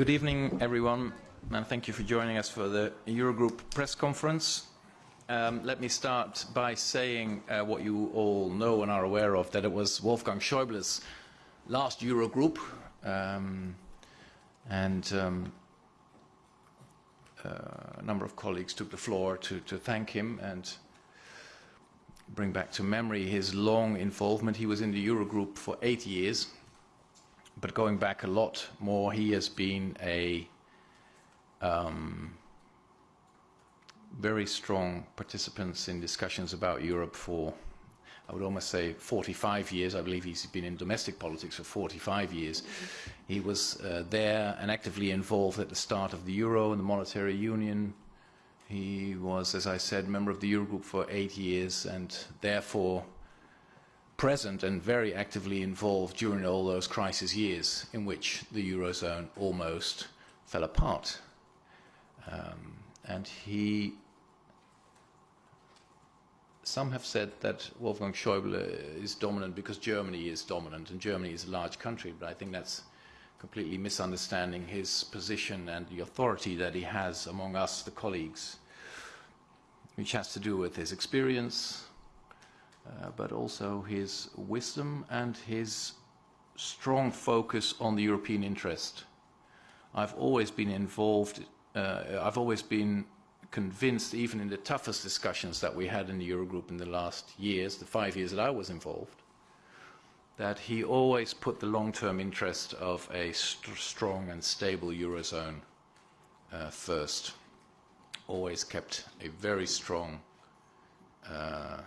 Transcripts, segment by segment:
Good evening, everyone, and thank you for joining us for the Eurogroup press conference. Um, let me start by saying uh, what you all know and are aware of, that it was Wolfgang Schäuble's last Eurogroup, um, and um, uh, a number of colleagues took the floor to, to thank him and bring back to memory his long involvement. He was in the Eurogroup for eight years, but going back a lot more, he has been a um, very strong participant in discussions about Europe for, I would almost say, 45 years. I believe he's been in domestic politics for 45 years. He was uh, there and actively involved at the start of the euro and the monetary union. He was, as I said, member of the Eurogroup for eight years and therefore present and very actively involved during all those crisis years in which the Eurozone almost fell apart. Um, and he some have said that Wolfgang Schäuble is dominant because Germany is dominant and Germany is a large country, but I think that's completely misunderstanding his position and the authority that he has among us, the colleagues, which has to do with his experience, uh, but also his wisdom and his strong focus on the European interest. I've always been involved, uh, I've always been convinced, even in the toughest discussions that we had in the Eurogroup in the last years, the five years that I was involved, that he always put the long-term interest of a st strong and stable Eurozone uh, first. Always kept a very strong uh,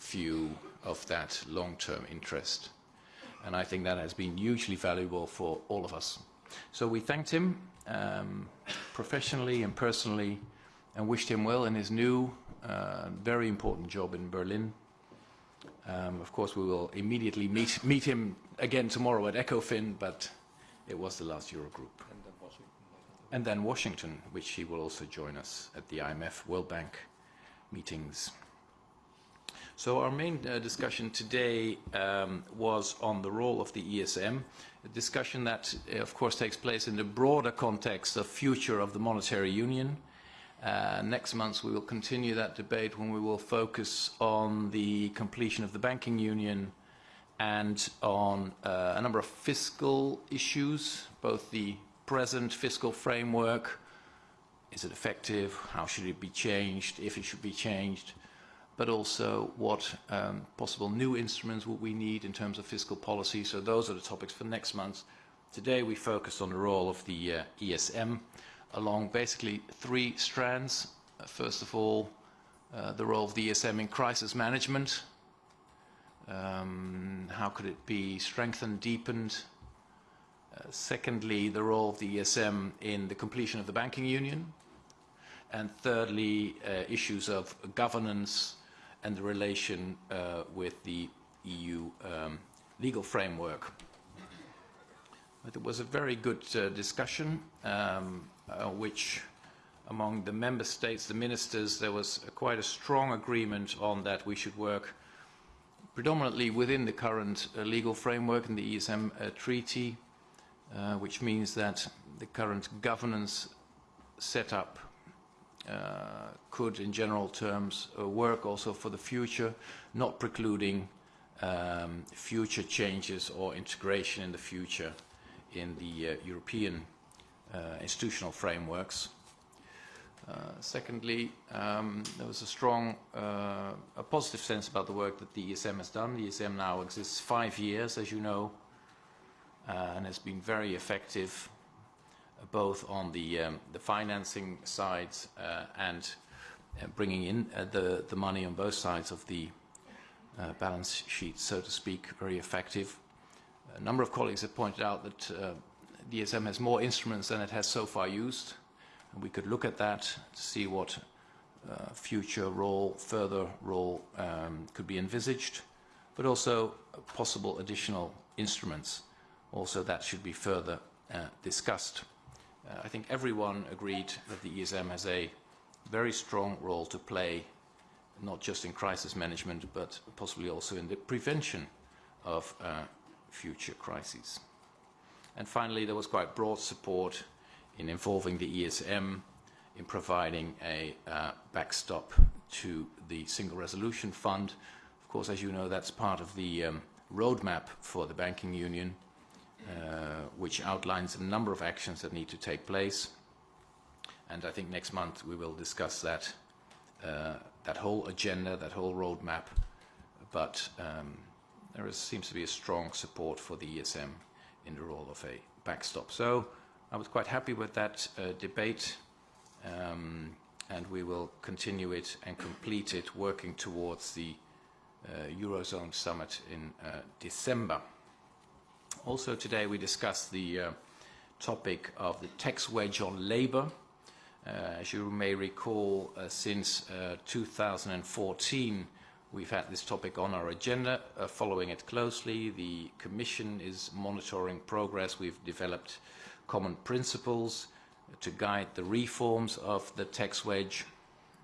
view of that long-term interest. And I think that has been hugely valuable for all of us. So we thanked him um, professionally and personally and wished him well in his new, uh, very important job in Berlin. Um, of course, we will immediately meet, meet him again tomorrow at ECOFIN, but it was the last Eurogroup. And then Washington. And then Washington, which he will also join us at the IMF World Bank meetings. So our main uh, discussion today um, was on the role of the ESM, a discussion that, uh, of course, takes place in the broader context of future of the monetary union, uh, next month we will continue that debate when we will focus on the completion of the banking union and on uh, a number of fiscal issues, both the present fiscal framework, is it effective, how should it be changed, if it should be changed, but also what um, possible new instruments would we need in terms of fiscal policy. So those are the topics for next month. Today we focused on the role of the uh, ESM along basically three strands. Uh, first of all, uh, the role of the ESM in crisis management. Um, how could it be strengthened, deepened? Uh, secondly, the role of the ESM in the completion of the banking union. And thirdly, uh, issues of governance and the relation uh, with the EU um, legal framework. But It was a very good uh, discussion. Um, uh, which among the member states, the ministers, there was a, quite a strong agreement on that we should work predominantly within the current uh, legal framework in the ESM uh, treaty, uh, which means that the current governance setup could, in general terms, uh, work also for the future, not precluding um, future changes or integration in the future in the uh, European uh, institutional frameworks. Uh, secondly, um, there was a strong, uh, a positive sense about the work that the ESM has done. The ESM now exists five years, as you know, uh, and has been very effective uh, both on the, um, the financing side uh, and uh, bringing in uh, the, the money on both sides of the balance sheet, so to speak, very effective. A number of colleagues have pointed out that DSM has more instruments than it has so far used. And we could look at that to see what uh, future role, further role um, could be envisaged, but also possible additional instruments. Also that should be further uh, discussed. Uh, I think everyone agreed that the ESM has a very strong role to play, not just in crisis management, but possibly also in the prevention of uh, future crises. And finally, there was quite broad support in involving the ESM, in providing a uh, backstop to the Single Resolution Fund. Of course, as you know, that's part of the um, roadmap for the banking union, which outlines a number of actions that need to take place. And I think next month we will discuss that, uh, that whole agenda, that whole roadmap. But um, there is, seems to be a strong support for the ESM in the role of a backstop. So I was quite happy with that uh, debate. Um, and we will continue it and complete it working towards the uh, Eurozone summit in uh, December. Also today we discussed the uh, topic of the tax wedge on labor. Uh, as you may recall, uh, since 2014 uh, we've had this topic on our agenda, following it closely. The Commission is monitoring progress. We've developed common principles to guide the reforms of the tax wedge.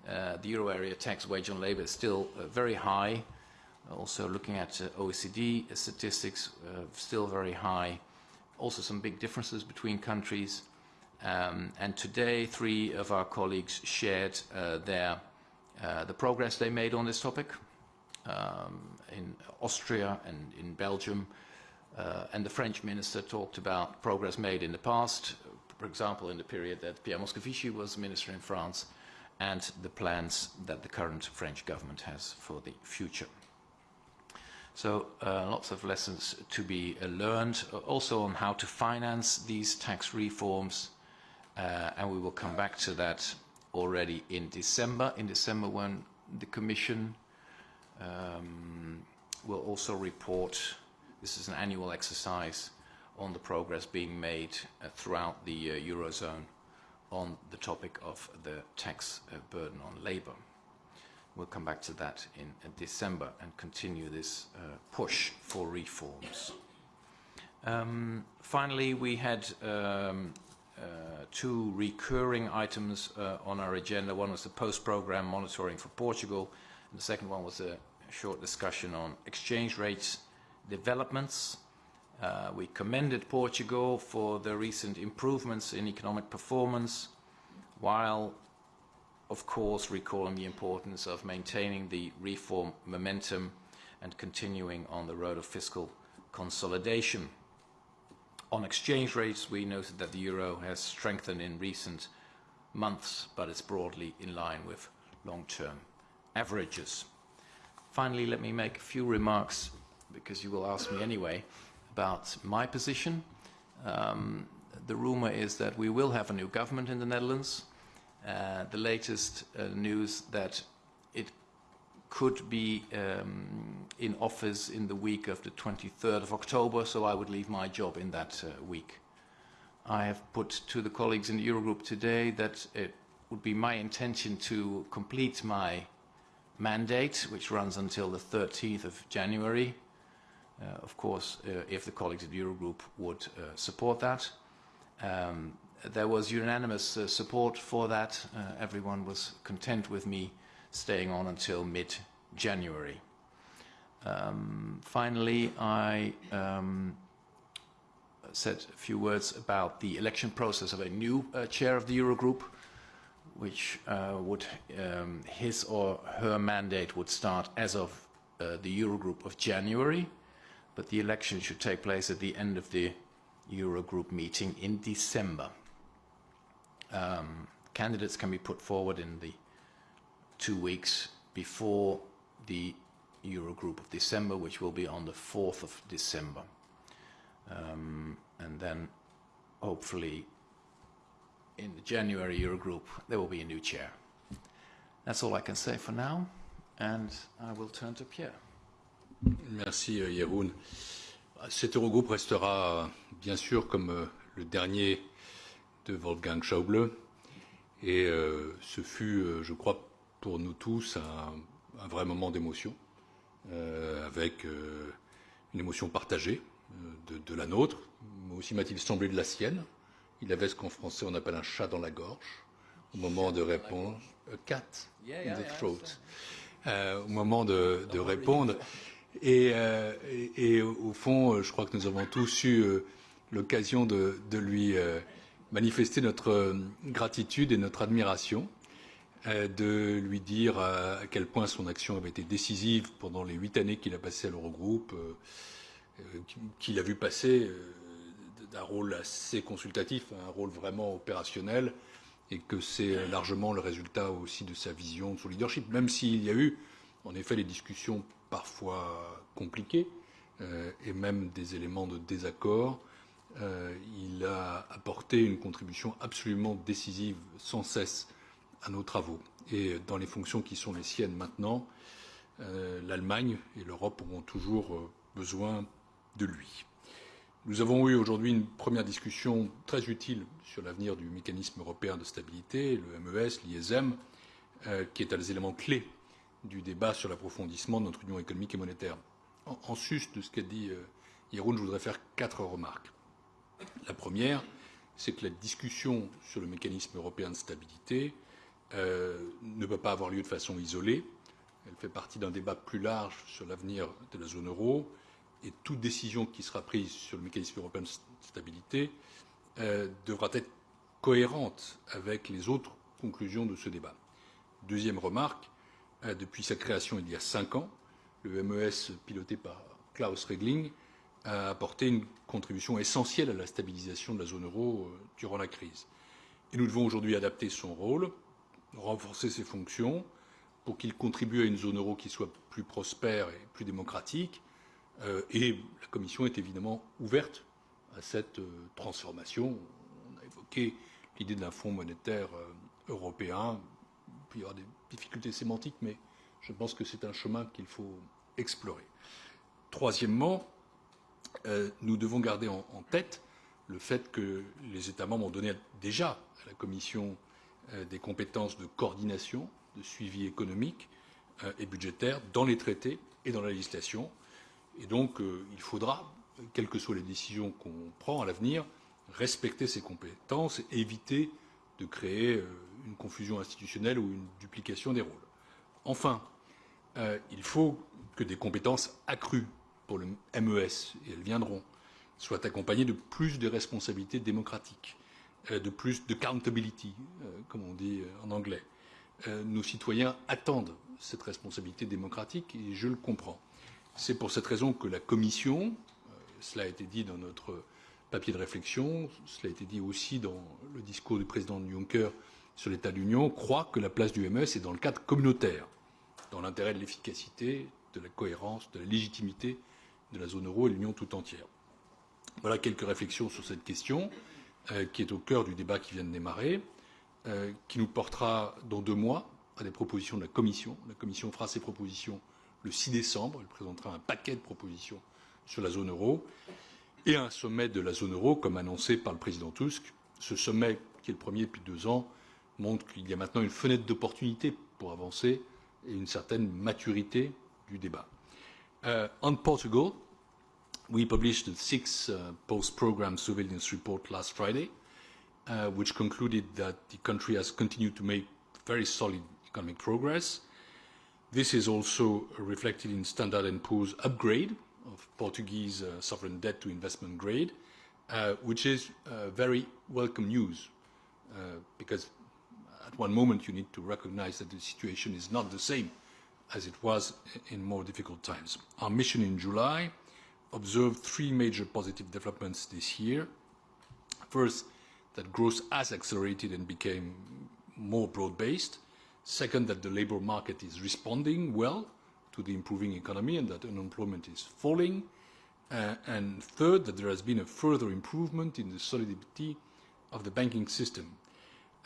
Uh, the euro area tax wedge on labor is still uh, very high. Also looking at uh, OECD statistics, uh, still very high. Also some big differences between countries. Um, and today, three of our colleagues shared uh, their, uh, the progress they made on this topic um, in Austria and in Belgium. and the French minister talked about progress made in the past, for example, in the period that Pierre Moscovici was minister in France, and the plans that the current French government has for the future. So uh, lots of lessons to be uh, learned, uh, also on how to finance these tax reforms, uh, and we will come back to that already in December. In December when the Commission um, will also report, this is an annual exercise, on the progress being made uh, throughout the uh, Eurozone on the topic of the tax burden on labor. We'll come back to that in December and continue this push for reforms. Um, finally, we had um, two recurring items on our agenda. One was the post-program monitoring for Portugal, and the second one was a short discussion on exchange rates developments Uh, we commended Portugal for the recent improvements in economic performance, while, of course, recalling the importance of maintaining the reform momentum and continuing on the road of fiscal consolidation. On exchange rates, we noted that the euro has strengthened in recent months, but it's broadly in line with long-term averages. Finally, let me make a few remarks, because you will ask me anyway, about my position. Um, the rumor is that we will have a new government in the Netherlands. Uh, the latest uh, news that it could be um, in office in the week of the 23rd of October, so I would leave my job in that uh, week. I have put to the colleagues in the Eurogroup today that it would be my intention to complete my mandate, which runs until the 13th of January, uh, of course, uh, if the colleagues in the Eurogroup would uh, support that. Um, there was unanimous support for that. everyone was content with me staying on until mid-January. Um, finally, I um, said a few words about the election process of a new uh, chair of the Eurogroup, which uh, would um, his or her mandate would start as of uh, the Eurogroup of January but the election should take place at the end of the Eurogroup meeting in December. Um, candidates can be put forward in the two weeks before the Eurogroup of December, which will be on the 4th of December. Um, and then hopefully in the January Eurogroup there will be a new chair. That's all I can say for now, and I will turn to Pierre. Merci euh, Jeroen. Cet Eurogroupe restera bien sûr comme euh, le dernier de Wolfgang Schauble et euh, ce fut, je crois, pour nous tous un, un vrai moment d'émotion euh, avec euh, une émotion partagée de, de la nôtre, mais aussi m'a-t-il semblé de la sienne. Il avait ce qu'en français on appelle un chat dans la gorge au moment de répondre. A cat in the throat. Euh, au moment de, de répondre. Et, euh, et, et au fond, je crois que nous avons tous eu euh, l'occasion de, de lui euh, manifester notre gratitude et notre admiration, de lui dire à quel point son action avait été décisive pendant les huit années qu'il a passées à l'Eurogroupe, qu'il a vu passer d'un rôle assez consultatif à un rôle vraiment opérationnel, et que c'est largement le résultat aussi de sa vision, de son leadership, même s'il y a eu en effet des discussions parfois compliquées euh, et même des éléments de désaccord. Euh, il a apporté une contribution absolument décisive sans cesse à nos travaux. Et dans les fonctions qui sont les siennes maintenant, euh, l'Allemagne et l'Europe auront toujours besoin de lui. Nous avons eu aujourd'hui une première discussion très utile sur l'avenir du mécanisme européen de stabilité, le MES, l'ISM, euh, qui est un des éléments clés du débat sur l'approfondissement de notre union économique et monétaire. En, sus de ce qu'a dit euh, Yeroun, je voudrais faire quatre remarques. La première, c'est que la discussion sur le mécanisme européen de stabilité euh, ne peut pas avoir lieu de façon isolée. Elle fait partie d'un débat plus large sur l'avenir de la zone euro et toute décision qui sera prise sur le mécanisme européen de stabilité euh, devra être cohérente avec les autres conclusions de ce débat. Deuxième remarque, euh, depuis sa création il y a cinq ans, le MES piloté par Klaus Regling a apporté une contribution essentielle à la stabilisation de la zone euro euh, durant la crise. Et nous devons aujourd'hui adapter son rôle, renforcer ses fonctions pour qu'il contribue à une zone euro qui soit plus prospère et plus démocratique, euh, et la Commission est évidemment ouverte à cette euh, transformation. On a évoqué l'idée d'un fonds monétaire européen. Il y aura des difficultés sémantiques, mais je pense que c'est un chemin qu'il faut explorer. Troisièmement, nous devons garder en, tête le fait que les États membres ont donné déjà à la Commission des compétences de coordination, de suivi économique et budgétaire dans les traités et dans la législation. Et donc, euh, il faudra, quelles que soient les décisions qu'on prend à l'avenir, respecter ces compétences et éviter de créer euh, une confusion institutionnelle ou une duplication des rôles. Enfin, euh, il faut que des compétences accrues pour le MES, et elles viendront, soient accompagnées de plus de responsabilités démocratiques, de plus de accountability, comme on dit en anglais. Nos citoyens attendent cette responsabilité démocratique et je le comprends. C'est pour cette raison que la Commission, euh, cela a été dit dans notre papier de réflexion, cela a été dit aussi dans le discours du président Juncker sur l'état de l'Union, croit que la place du MES est dans le cadre communautaire, dans l'intérêt de l'efficacité, de la cohérence, de la légitimité de la zone euro et l'Union tout entière. Voilà quelques réflexions sur cette question euh, qui est au cœur du débat qui vient de démarrer, euh, qui nous portera dans deux mois à des propositions de la Commission. La Commission fera ses propositions le 6 décembre. Elle présentera un paquet de propositions sur la zone euro et un sommet de la zone euro, comme annoncé par le président Tusk. Ce sommet, qui est le premier depuis deux ans, montre qu'il y a maintenant une fenêtre d'opportunité pour avancer et une certaine maturité du débat. Uh, on Portugal, we published the sixth uh, post-program surveillance report last Friday, uh, which concluded that the country has continued to make very solid economic progress. This is also reflected in Standard & Poor's upgrade of Portuguese uh, sovereign debt to investment grade, uh, which is uh, very welcome news, because at one moment you need to recognize that the situation is not the same as it was in more difficult times. Our mission in July observed three major positive developments this year. First, that growth has accelerated and became more broad-based. Second, that the labour market is responding well to the improving economy and that unemployment is falling. Uh, and third, that there has been a further improvement in the solidity of the banking system.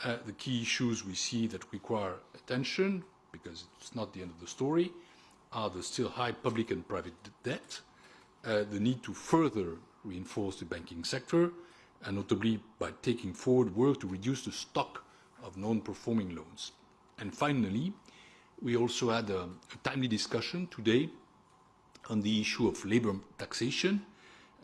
Uh, the key issues we see that require attention, because it's not the end of the story, are the still high public and private debt, uh, the need to further reinforce the banking sector, and notably by taking forward work to reduce the stock of non-performing loans. And finally, we also had a, a timely discussion today on the issue of labour taxation.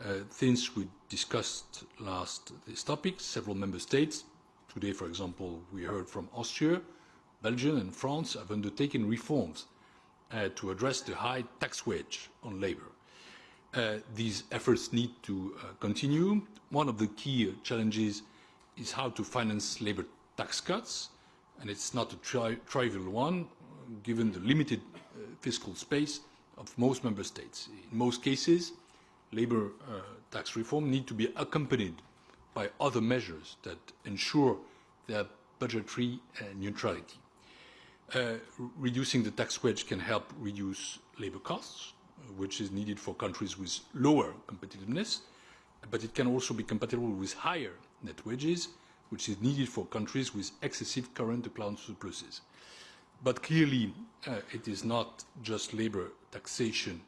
Uh, since we discussed last this topic, several member states, today for example we heard from Austria, Belgium and France have undertaken reforms uh, to address the high tax wedge on labour. Uh, these efforts need to uh, continue. One of the key challenges is how to finance labor tax cuts, and it's not a tri trivial one, given the limited uh, fiscal space of most member states. In most cases, labor uh, tax reform need to be accompanied by other measures that ensure their budgetary uh, neutrality. Uh, reducing the tax wedge can help reduce labor costs, which is needed for countries with lower competitiveness, but it can also be compatible with higher net wages, which is needed for countries with excessive current account surpluses. But clearly, uh, it is not just labour taxation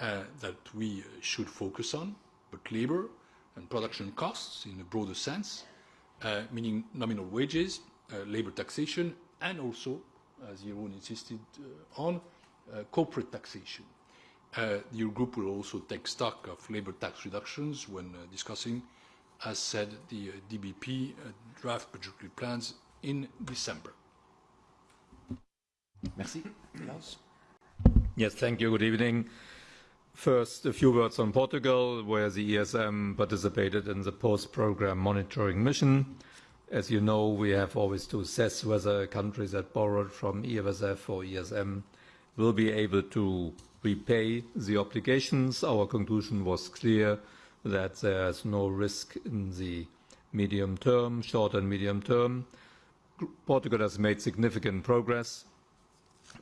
uh, that we should focus on, but labour and production costs in a broader sense, uh, meaning nominal wages, uh, labour taxation, and also, as Jeroen insisted uh, on, corporate taxation. the Eurogroup will also take stock of labour tax reductions when discussing as said the uh, DBP uh, draft budgetary plans in December. Merci. Klaus? Yes, thank you. Good evening. First, a few words on Portugal, where the ESM participated in the post-program monitoring mission. As you know, we have always to assess whether countries that borrowed from EFSF or ESM will be able to repay the obligations. Our conclusion was clear that there's no risk in the medium term, short and medium term. Portugal has made significant progress.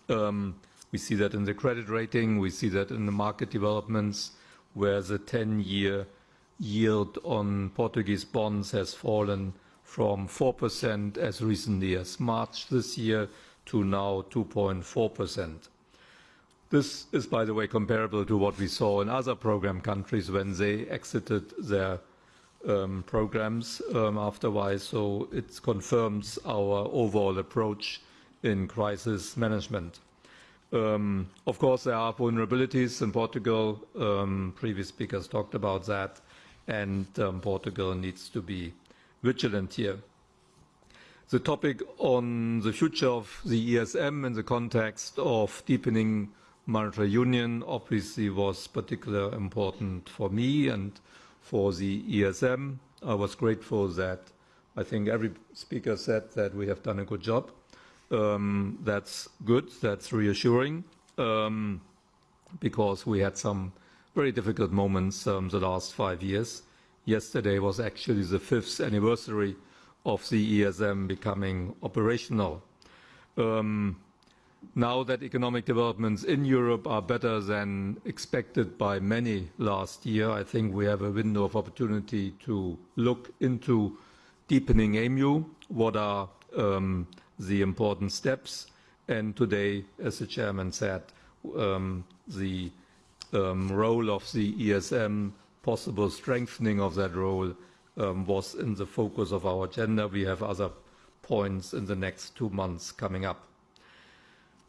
Um, we see that in the credit rating, we see that in the market developments, where the 10-year yield on Portuguese bonds has fallen from 4% as recently as March this year to now 2.4%. This is, by the way, comparable to what we saw in other program countries when they exited their um, programs um. So it confirms our overall approach in crisis management. Um, of course, there are vulnerabilities in Portugal. Um, previous speakers talked about that, and um, Portugal needs to be vigilant here. The topic on the future of the ESM in the context of deepening monetary union obviously was particularly important for me and for the ESM. I was grateful that I think every speaker said that we have done a good job. Um, that's good, that's reassuring, um, because we had some very difficult moments um, the last five years. Yesterday was actually the fifth anniversary of the ESM becoming operational. Um, now that economic developments in Europe are better than expected by many last year, I think we have a window of opportunity to look into deepening EMU, what are um, the important steps, and today, as the chairman said, um, the um, role of the ESM, possible strengthening of that role um, was in the focus of our agenda. We have other points in the next two months coming up.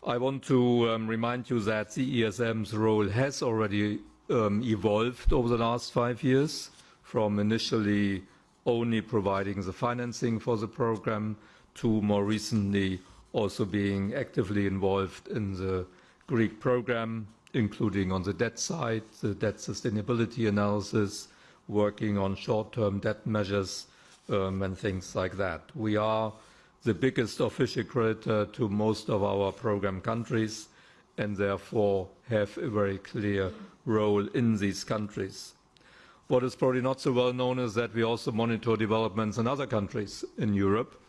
I want to um, remind you that the ESM's role has already um, evolved over the last five years, from initially only providing the financing for the program to more recently also being actively involved in the Greek program, including on the debt side, the debt sustainability analysis, working on short-term debt measures um, and things like that. We are the biggest official creditor to most of our program countries and therefore have a very clear role in these countries. What is probably not so well known is that we also monitor developments in other countries in Europe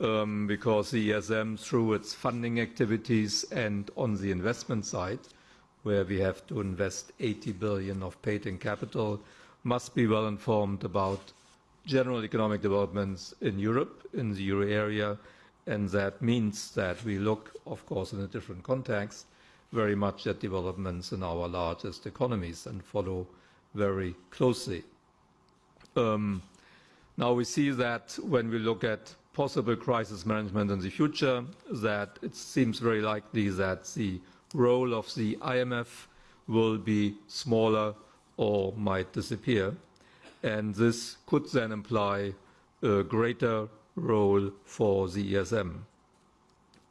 um, because the ESM, through its funding activities and on the investment side, where we have to invest 80 billion of paid-in capital, must be well informed about general economic developments in Europe, in the euro area, and that means that we look, of course, in a different context, very much at developments in our largest economies and follow very closely. Um, now we see that when we look at possible crisis management in the future, that it seems very likely that the role of the IMF will be smaller or might disappear and this could then imply a greater role for the ESM.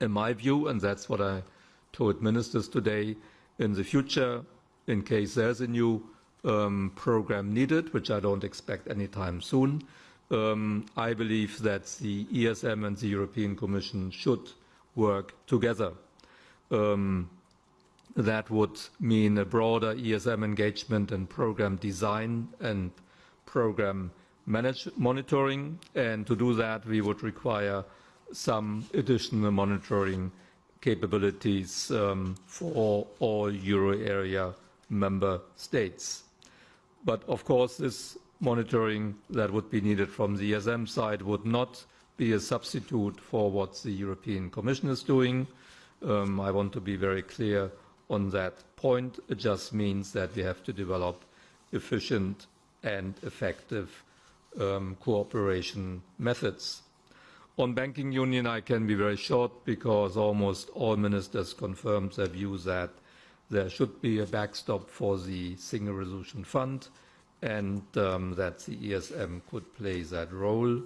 In my view, and that's what I told ministers today, in the future, in case there's a new um, program needed, which I don't expect anytime soon, um, I believe that the ESM and the European Commission should work together. Um, that would mean a broader ESM engagement and program design and program manage monitoring. And to do that, we would require some additional monitoring capabilities um, for all euro area member states. But of course, this monitoring that would be needed from the ESM side would not be a substitute for what the European Commission is doing. Um, I want to be very clear on that point. It just means that we have to develop efficient and effective um, cooperation methods. On banking union, I can be very short because almost all ministers confirmed their view that there should be a backstop for the Single Resolution Fund and um, that the ESM could play that role.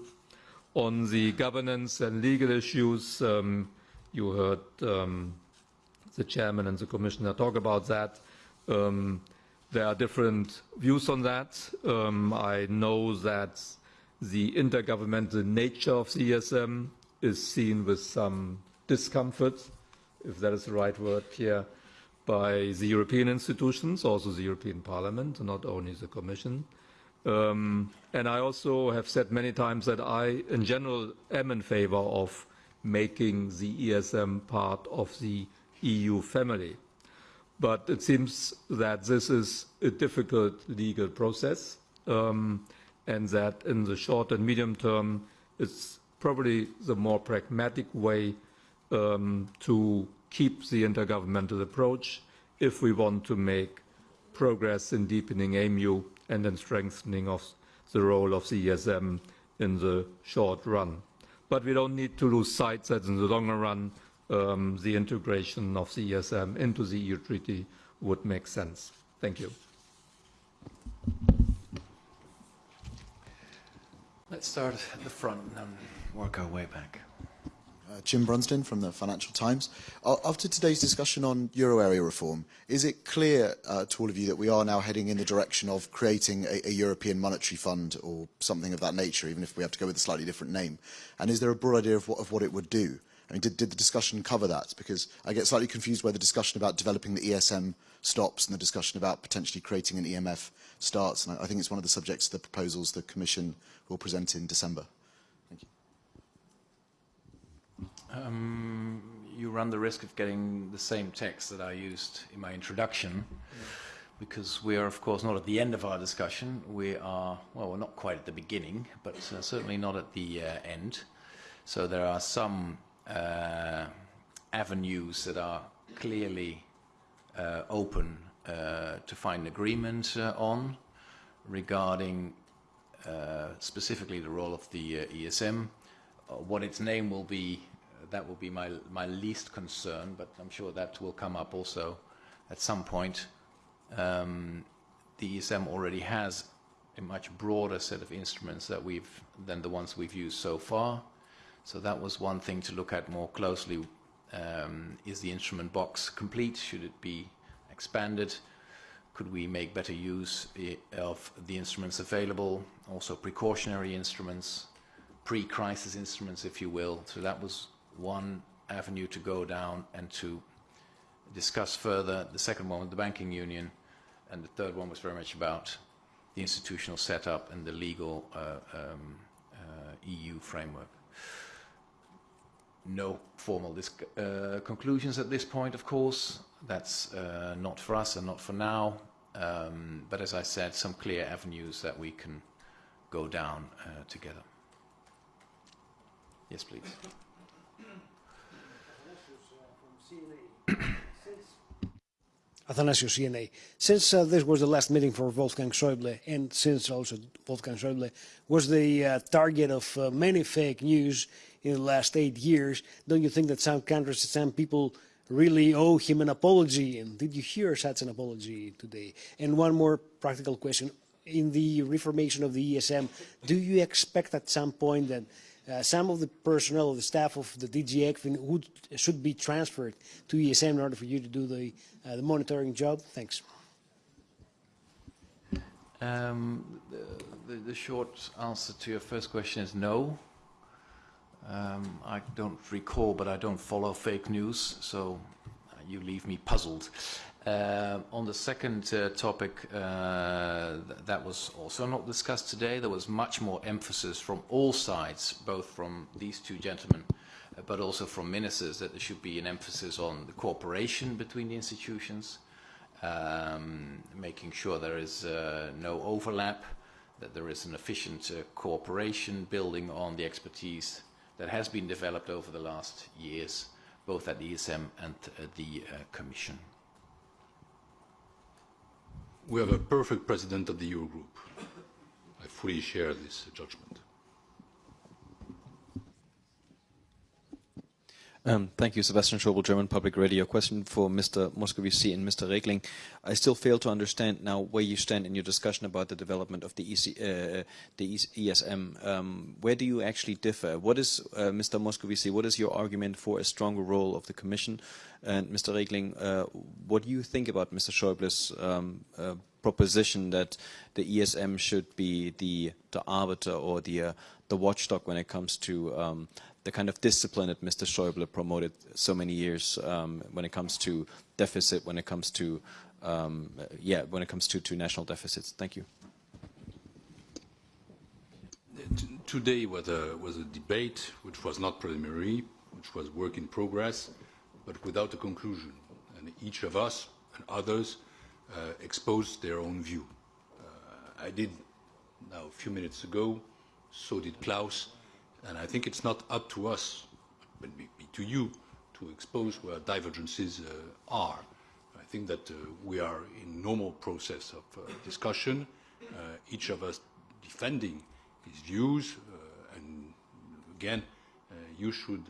On the governance and legal issues, um, you heard um, the chairman and the commissioner talk about that. Um, there are different views on that. Um, I know that the intergovernmental nature of the ESM is seen with some discomfort, if that is the right word, here, by the European institutions, also the European Parliament, not only the Commission. Um, and I also have said many times that I, in general, am in favor of making the ESM part of the EU family. But it seems that this is a difficult legal process um, and that in the short and medium term, it's probably the more pragmatic way um, to keep the intergovernmental approach if we want to make progress in deepening EMU and in strengthening of the role of the ESM in the short run. But we don't need to lose sight that in the longer run, um, the integration of the ESM into the EU treaty would make sense. Thank you. Let's start at the front and then work our way back. Uh, Jim Brunsden from the Financial Times. Uh, after today's discussion on euro area reform, is it clear uh, to all of you that we are now heading in the direction of creating a, a European monetary fund or something of that nature, even if we have to go with a slightly different name? And is there a broad idea of what, of what it would do? I mean, did, did the discussion cover that? Because I get slightly confused where the discussion about developing the ESM stops and the discussion about potentially creating an EMF starts. And I, I think it's one of the subjects of the proposals the Commission will present in December. Thank you. Um, you run the risk of getting the same text that I used in my introduction, because we are, of course, not at the end of our discussion. We are, well, we're not quite at the beginning, but uh, certainly not at the uh, end. So there are some uh, avenues that are clearly uh, open uh, to find agreement uh, on regarding uh, specifically the role of the ESM. What its name will be that will be my, my least concern, but I'm sure that will come up also at some point. Um, the ESM already has a much broader set of instruments that we've, than the ones we've used so far. So that was one thing to look at more closely. Um, is the instrument box complete? Should it be expanded? Could we make better use of the instruments available? Also precautionary instruments, pre-crisis instruments, if you will. So that was one avenue to go down and to discuss further. The second one was the banking union, and the third one was very much about the institutional setup and the legal uh, um, uh, EU framework. No formal uh, conclusions at this point, of course. That's uh, not for us and not for now. Um, but as I said, some clear avenues that we can go down uh, together. Yes, please. Athanasios, CNA. Since uh, this was the last meeting for Wolfgang Schäuble, and since also Wolfgang Schäuble was the uh, target of uh, many fake news in the last eight years, don't you think that some countries, some people really owe him an apology? And did you hear such an apology today? And one more practical question. In the reformation of the ESM, do you expect at some point that uh, some of the personnel of the staff of the DG ECFIN would, should be transferred to ESM in order for you to do the, uh, the monitoring job? Thanks. Um, the, the, the short answer to your first question is no. Um, I don't recall, but I don't follow fake news, so you leave me puzzled. Uh, on the second uh, topic, uh, th that was also not discussed today. There was much more emphasis from all sides, both from these two gentlemen, uh, but also from ministers, that there should be an emphasis on the cooperation between the institutions, um, making sure there is uh, no overlap, that there is an efficient uh, cooperation, building on the expertise that has been developed over the last years, both at the ESM and uh, the uh, Commission. We have a perfect president of the Eurogroup. I fully share this judgment. Um, thank you, Sebastian Schöbel, German Public Radio. Question for Mr. Moscovici and Mr. Regling. I still fail to understand now where you stand in your discussion about the development of the, EC, uh, the ESM. Um, where do you actually differ? What is, uh, Mr. Moscovici, what is your argument for a stronger role of the Commission? And Mr. Regling, uh, what do you think about Mr. Schäuble's um, uh, proposition that the ESM should be the, the arbiter or the, uh, the watchdog when it comes to um, the kind of discipline that Mr. Schäuble promoted so many years um, when it comes to deficit, when it comes to, um, yeah, when it comes to, to national deficits. Thank you. Today was a, was a debate which was not preliminary, which was work in progress, but without a conclusion. And each of us and others uh, exposed their own view. Uh, I did now a few minutes ago, so did Klaus, And I think it's not up to us, but maybe to you, to expose where divergences uh, are. I think that uh, we are in normal process of uh, discussion, uh, each of us defending his views, uh, and again, uh, you should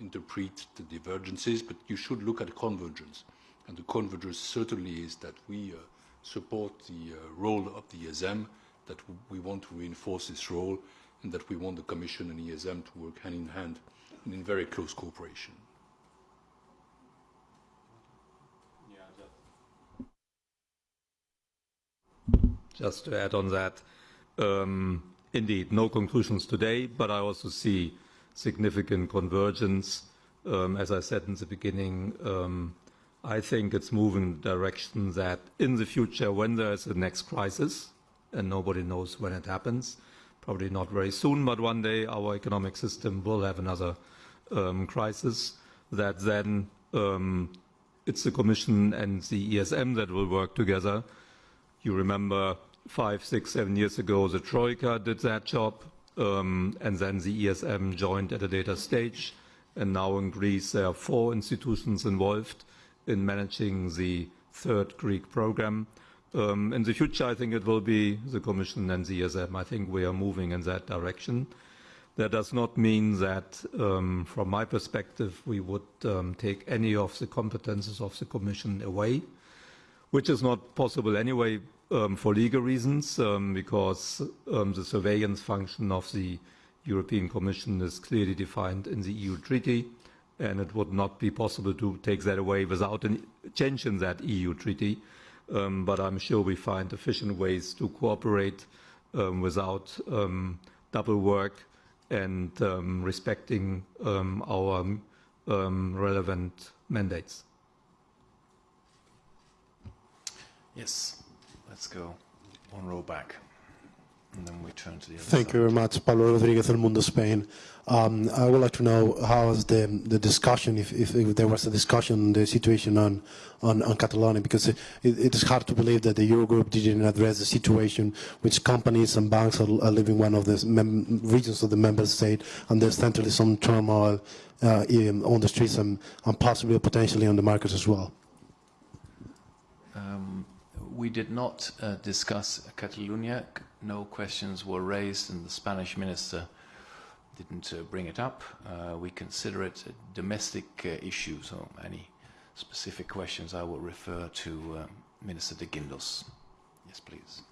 interpret the divergences, but you should look at convergence. And the convergence certainly is that we support the role of the ESM, that we want to reinforce this role, and that we want the Commission and ESM to work hand in hand and in very close cooperation. Just to add on that, um, indeed, no conclusions today, but I also see significant convergence. Um, as I said in the beginning, um, I think it's moving in the direction that in the future, when there is a next crisis, and nobody knows when it happens, probably not very soon, but one day our economic system will have another um, crisis that then um, it's the Commission and the ESM that will work together. You remember five, six, seven years ago, the Troika did that job, um, and then the ESM joined at a later stage. And now in Greece, there are four institutions involved in managing the third Greek program. Um, in the future, I think it will be the Commission and the ESM. I think we are moving in that direction. That does not mean that, um, from my perspective, we would um, take any of the competences of the Commission away, which is not possible anyway um, for legal reasons, um, because um, the surveillance function of the European Commission is clearly defined in the EU treaty, and it would not be possible to take that away without a change in that EU treaty um, but I'm sure we find efficient ways to cooperate um, without um, double work and um, respecting um, our relevant mandates. Yes, let's go one row back. And then we turn to the other Thank side. you very much, Pablo Rodriguez, El Mundo, Spain. Um, I would like to know how is the the discussion, if, if, if there was a discussion, the situation on on, on Catalonia, because it, it is hard to believe that the Eurogroup didn't address the situation which companies and banks are, are living one of the regions of the member state, and there's certainly some turmoil uh, in, on the streets and, and possibly potentially on the markets as well. Um, we did not uh, discuss Catalonia. No questions were raised, and the Spanish minister didn't uh, bring it up. Uh, we consider it a domestic uh, issue, so any specific questions I will refer to uh, Minister de Guindos. Yes, please.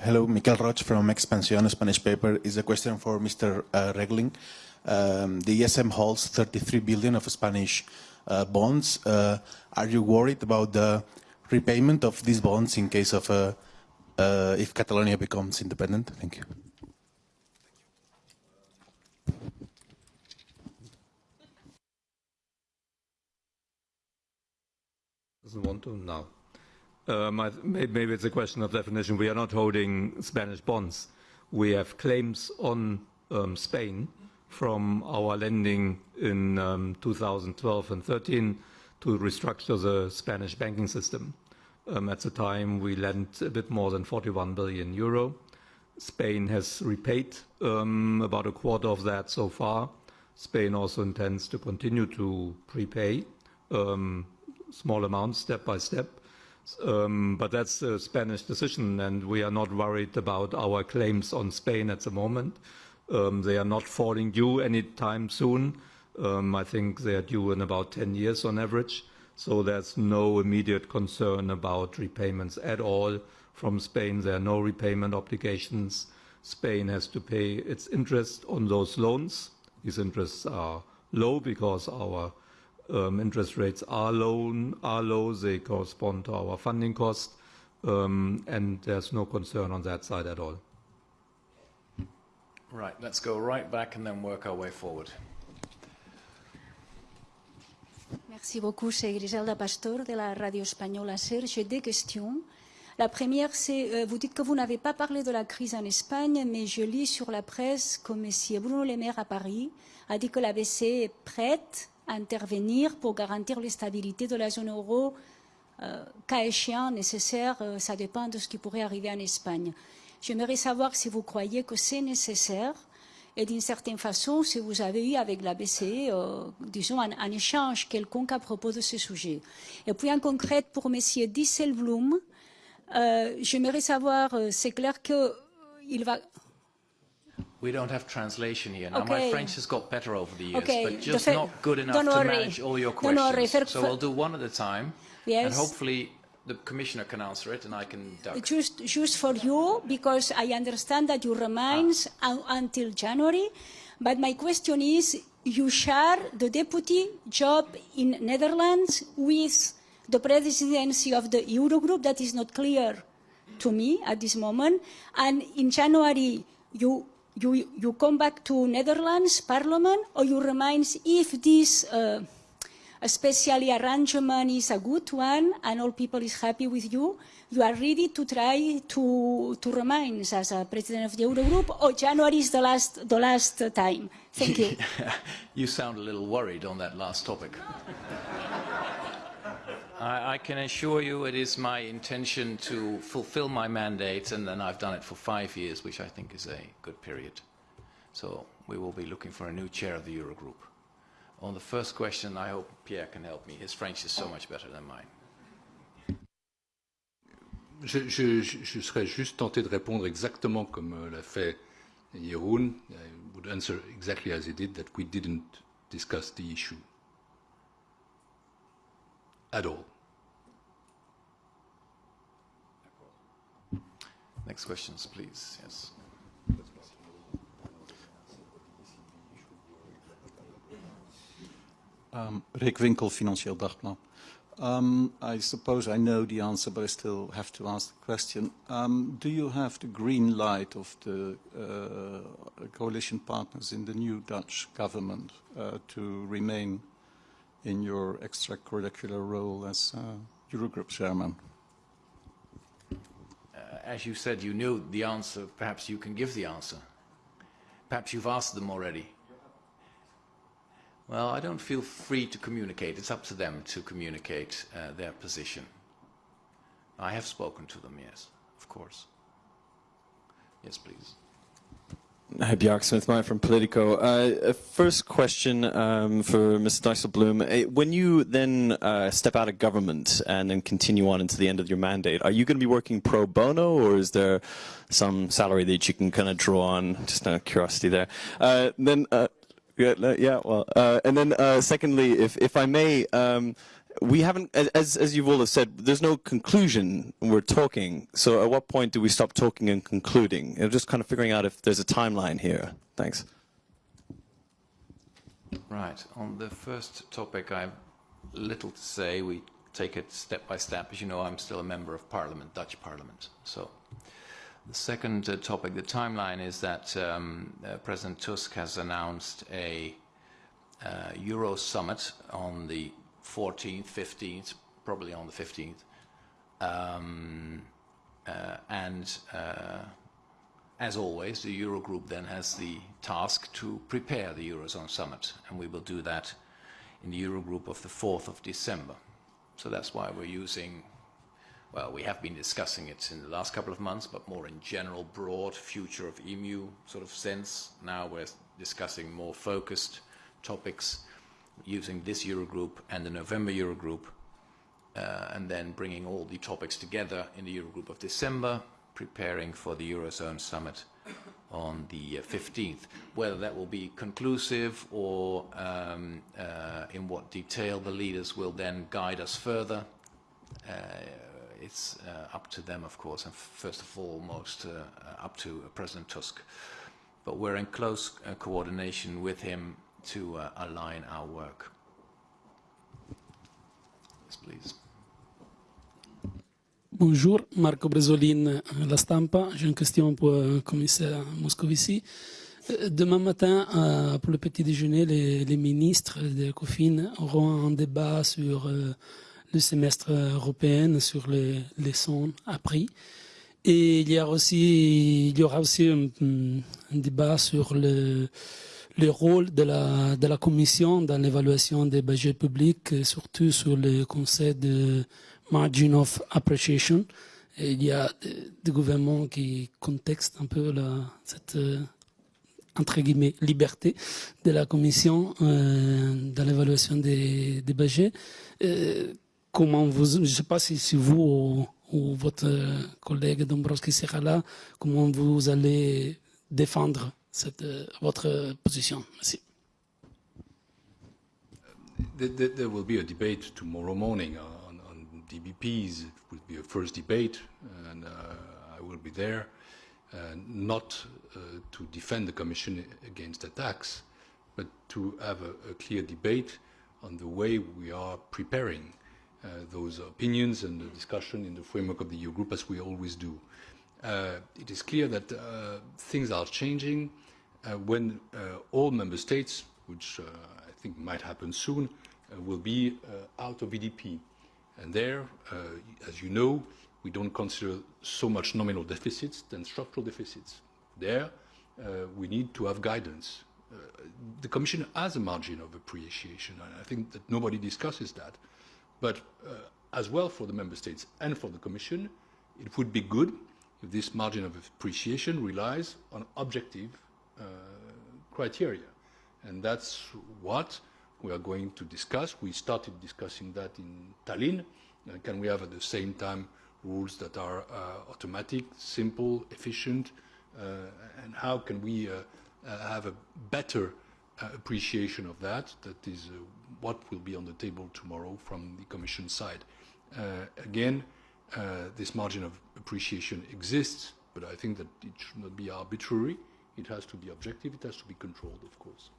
Hello, Miquel Roig from Expansión, Spanish paper. Is a question for Mr. Uh, Regling. Um, the ESM holds 33 billion of Spanish uh, bonds. Are you worried about the repayment of these bonds in case of uh, uh, if Catalonia becomes independent? Thank you. Doesn't want to now. Um, maybe it's a question of definition. We are not holding Spanish bonds. We have claims on um, Spain from our lending in um, 2012 and 13 to restructure the Spanish banking system. Um, at the time, we lent a bit more than 41 billion euro. Spain has repaid um, about a quarter of that so far. Spain also intends to continue to prepay um, small amounts step by step. Um, but that's a Spanish decision, and we are not worried about our claims on Spain at the moment. Um, they are not falling due anytime soon. Um, I think they are due in about 10 years on average. So there's no immediate concern about repayments at all from Spain. There are no repayment obligations. Spain has to pay its interest on those loans. These interests are low because our um, interest rates are low, are low. They correspond to our funding cost, um, and there's no concern on that side at all. Right, let's go right back and then work our way forward. Merci beaucoup, c'est Griselda Pastor de la radio espagnole SER. J'ai deux questions. La première, c'est, euh, vous dites que vous n'avez pas parlé de la crise en Espagne, mais je lis sur la presse que M. Bruno Le Maire à Paris a dit que la BCE est prête à intervenir pour garantir la stabilité de la zone euro, euh, cas échéant, nécessaire, euh, ça dépend de ce qui pourrait arriver en Espagne. J'aimerais savoir si vous croyez que c'est nécessaire et d'une certaine façon, si vous avez eu avec la BCE, euh, disons, un, un, échange quelconque à propos de ce sujet. Et puis en concret, pour M. Disselblum, euh, j'aimerais savoir, euh, c'est clair qu'il va... We don't have translation here. Now, Okay. my French has got better over the years, Okay, but just not good enough to manage all your questions. so we'll do one at a time, and hopefully the Commissioner can answer it, and I can duck. Just, just for you, because I understand that you remains un- until January, but my question is, you share the deputy job in Netherlands with the presidency of the Eurogroup. That is not clear to me at this moment. And in January, you you you come back to Netherlands Parliament, or you remains if this. Uh, especially arrangement is a good one and all people is happy with you, you are ready to try to, to remain as a president of the Eurogroup or January is the last, the last time? Thank you. you sound a little worried on that last topic. I, I can assure you it is my intention to fulfill my mandate, and then I've done it for five years, which I think is a good period. So we will be looking for a new chair of the Eurogroup. On the first question, I hope Pierre can help me. His French is so much better than mine. Je, je- je- je serais juste tenté de répondre exactement comme euh, l'a fait Jeroen. I would answer exactly as he did, that we didn't discuss the issue at all. Next questions, please. Yes. Um, Rick Winkel, Financieel Dagblad. Um, I suppose I know the answer, but I still have to ask the question. Um, do you have the green light of the uh, coalition partners in the new Dutch government uh, to remain in your extracurricular role as uh, Eurogroup chairman? Uh, as you said, you knew the answer. Perhaps you can give the answer. Perhaps you've asked them already. Well, I don't feel free to communicate. It's up to them to communicate uh, their position. I have spoken to them, yes, of course. Yes, please. Hi, Bjarke Smith-Meyer from Politico. Uh, uh, first question um, for Mr. Dijsselbloem. Uh, When you then uh, step out of government and then continue on into the end of your mandate, are you going to be working pro bono or is there some salary that you can kind of draw on? Just out of curiosity there. Uh, then, yeah, well, uh, and then uh, secondly, if, if I may, um, we haven't, as, as you've all have said, there's no conclusion we're talking. So at what point do we stop talking and concluding? Know, just kind of figuring out if there's a timeline here. Thanks. Right. On the first topic, I have little to say. We take it step by step. As you know, I'm still a member of Parliament, Dutch Parliament. So the second uh, topic, the timeline, is that um, uh, President Tusk has announced a uh, Euro summit on the 14th, 15th, probably on the 15th. Um, uh, and uh, as always, the Eurogroup then has the task to prepare the Eurozone summit, and we will do that in the Eurogroup of the 4th of December. So that's why we're using, well, we have been discussing it in the last couple of months, but more in general, broad future of EMU sort of sense. Now we're discussing more focused topics using this Eurogroup and the November Eurogroup, uh, and then bringing all the topics together in the Eurogroup of December, preparing for the Eurozone summit on the 15th. Uh, Whether that will be conclusive or um, uh, in what detail the leaders will then guide us further, uh, it's uh, up to them, of course, and first of all, most uh, up to President Tusk. But we're in close uh, coordination with him to align our work. Yes, please. Bonjour, Marco Bresolin, La Stampa. J'ai une question pour le commissaire Moscovici. Euh, demain matin, euh, pour le petit déjeuner, les, les ministres de COFIN auront un débat sur euh, le semestre européen, sur les leçons apprises. Et il y, a aussi, il y aura aussi un, débat sur le, le rôle de la, de la Commission dans l'évaluation des budgets publics, surtout sur le conseil de margin of appreciation. Il y a des, gouvernements qui contextent un peu la, cette euh, entre guillemets liberté de la Commission euh, dans l'évaluation des, des budgets. Euh, comment vous, je ne sais pas si, si vous ou, votre collègue Dombrovski sera là, comment vous allez défendre votre position. Merci. There, will be a debate tomorrow morning. Uh, DBPs. It will be a first debate, and uh, I will be there, uh, not uh, to defend the Commission against attacks, but to have a, clear debate on the way we are preparing those opinions and the discussion in the framework of the Eurogroup, as we always do. Uh, it is clear that uh, things are changing when all member states, which I think might happen soon, will be out of EDP. And there, uh, as you know, we don't consider so much nominal deficits than structural deficits. There, uh, we need to have guidance. Uh, the Commission has a margin of appreciation, and I think that nobody discusses that. But uh, as well for the Member States and for the Commission, it would be good if this margin of appreciation relies on objective uh, criteria. And that's what we are going to discuss. We started discussing that in Tallinn. Uh, can we have at the same time rules that are uh, automatic, simple, efficient, uh, and how can we uh, have a better Uh, appreciation of that? That is uh, what will be on the table tomorrow from the Commission side. Uh, again, this margin of appreciation exists, but I think that it should not be arbitrary. It has to be objective. It has to be controlled, of course.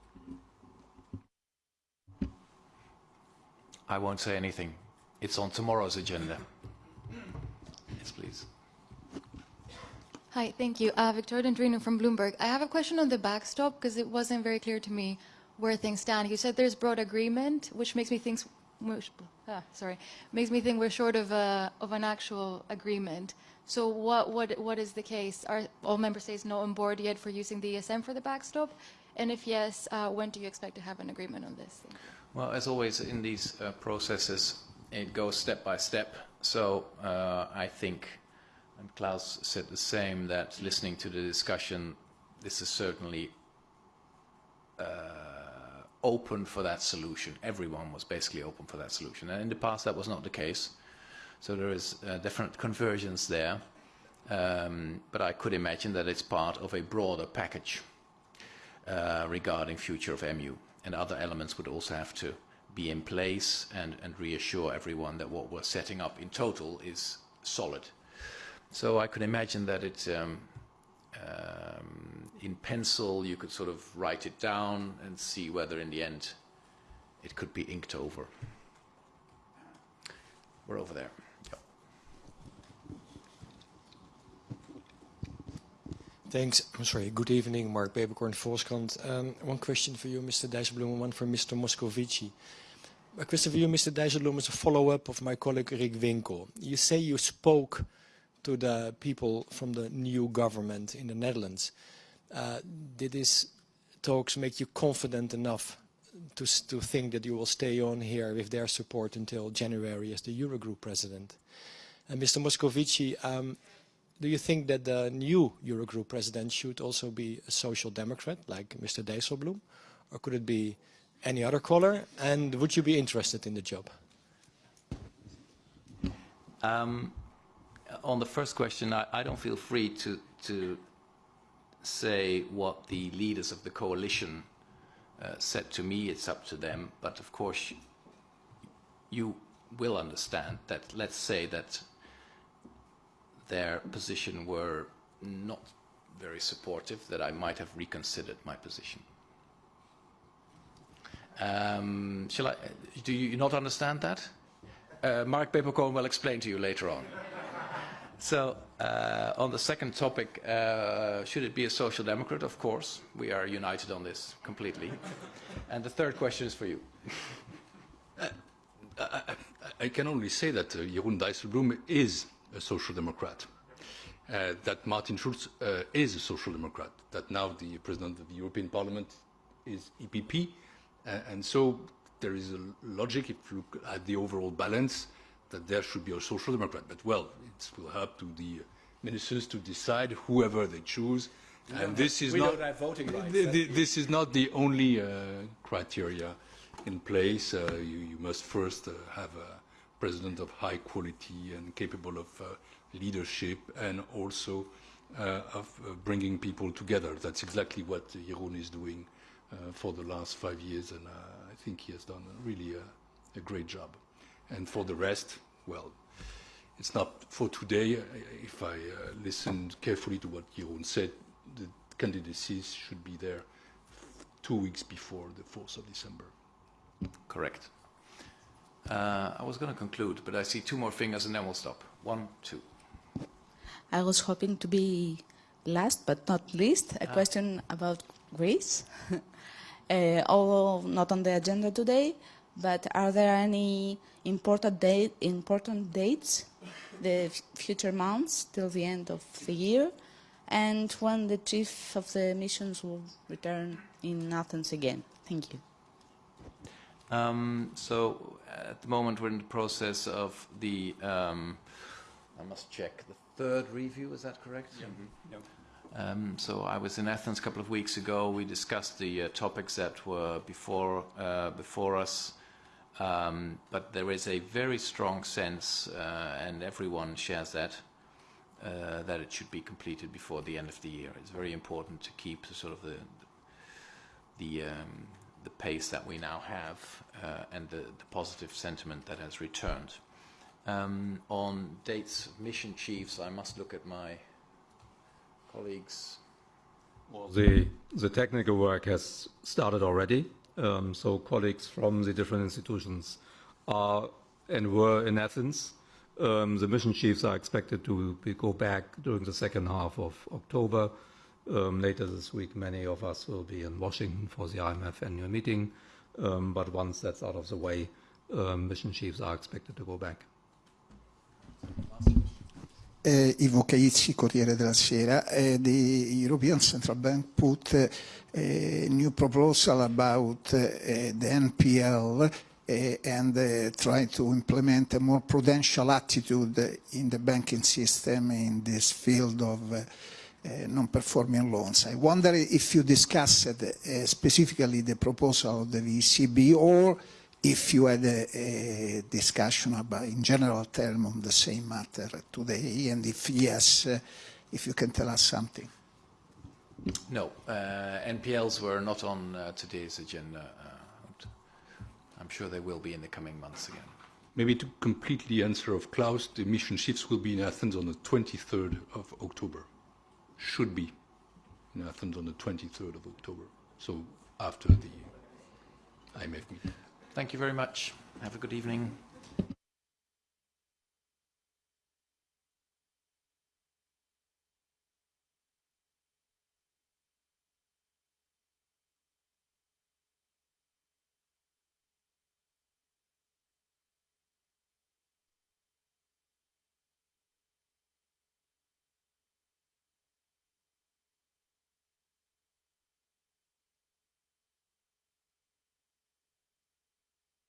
I won't say anything. It's on tomorrow's agenda. Yes, please. Hi, thank you. Uh, Victoria Dendrinou from Bloomberg. I have a question on the backstop because it wasn't very clear to me where things stand. You said there's broad agreement, which makes me think, ah, sorry, makes me think we're short of a, of an actual agreement. So what what what is the case? Are all member states not on board yet for using the ESM for the backstop? And if yes, uh, when do you expect to have an agreement on this? Well, as always in these uh, processes, it goes step by step. So uh, I think, and Klaus said the same, that listening to the discussion, this is certainly uh, open for that solution. Everyone was basically open for that solution. And in the past, that was not the case. So there is uh, different conversions there. Um, but I could imagine that it's part of a broader package uh, regarding future of EMU and other elements would also have to be in place and, and reassure everyone that what we're setting up in total is solid. So I could imagine that it, um, um, in pencil, you could sort of write it down and see whether in the end it could be inked over. we're over there. Yep. Thanks. I'm sorry. Good evening, Mark Peeperkorn, Volkskrant. Um, one question for you, Mr. Dijsselbloem, and one for Mr. Moscovici. A question for you, Mr. Dijsselbloem, is a follow-up of my colleague Rick Winkel. You say you spoke to the people from the new government in the Netherlands. Uh, did these talks make you confident enough to, to think that you will stay on here with their support until January as the Eurogroup president? And Mr. Moscovici, um, do you think that the new Eurogroup president should also be a social democrat, like Mr. Dijsselbloem? Or could it be any other color? And would you be interested in the job? Um, on the first question, I, I don't feel free to, to say what the leaders of the coalition uh, said to me. It's up to them. But of course, you will understand that, let's say that their position were not very supportive, that I might have reconsidered my position. Um, shall I, do you not understand that? Uh, Mark Peeperkorn will explain to you later on. So, uh, on the second topic, uh, should it be a social democrat? Of course, we are united on this completely. and the third question is for you. I, I, I can only say that uh, Jeroen Dijsselbloem is a social democrat, uh, that Martin Schulz uh, is a social democrat, that now the president of the European Parliament is EPP, uh, and so there is a logic if you look at the overall balance that there should be a social democrat. But well, it will help to the ministers to decide whoever they choose. We and this have, is not voting rights. this is not the only uh, criteria in place. Uh, you, you must first uh, have a president of high quality and capable of uh, leadership and also uh, of uh, bringing people together. That's exactly what Jeroen is doing uh, for the last five years, and uh, I think he has done really a, a great job. And for the rest, well, it's not for today. If I uh, listened carefully to what Jeroen said, the candidacies should be there two weeks before the 4th of December. Correct. Uh, I was going to conclude, but I see two more fingers and then we'll stop. One, two. I was hoping to be last but not least, a Ah. question about Greece. uh, although not on the agenda today, but are there any important, date, important dates, the future months till the end of the year, and when the chief of the missions will return in Athens again? Thank you. Um, so at the moment we're in the process of the, um, I must check, the third review, is that correct? Um, so I was in Athens a couple of weeks ago. We discussed the uh, topics that were before, uh, before us. Um, but there is a very strong sense, uh, and everyone shares that, uh, that it should be completed before the end of the year. It's very important to keep the sort of the, the, um, the pace that we now have uh, and the, the positive sentiment that has returned. Um, on dates of mission chiefs, I must look at my colleagues. Well, the, the technical work has started already. Um, so colleagues from the different institutions are and were in Athens. Um, the mission chiefs are expected to be, go back during the second half of October. Um, later this week, many of us will be in Washington for the IMF annual meeting. Um, but once that's out of the way, um, mission chiefs are expected to go back. Uh, Ivo Caizzi, Corriere della Sera. Uh, the European Central Bank put a new proposal about uh, the NPL uh, and uh, try to implement a more prudential attitude in the banking system in this field of non-performing loans. I wonder if you discussed specifically the proposal of the ECB or if you had a, a discussion about, in general term, on the same matter today, and if yes, uh, if you can tell us something. No, uh, NPLs were not on uh, today's agenda. Uh, I'm sure they will be in the coming months again. Maybe to completely answer of Klaus, the mission shifts will be in Athens on the 23rd of October. Should be in Athens on the 23rd of October. So after the IMF meeting. Thank you very much. Have a good evening.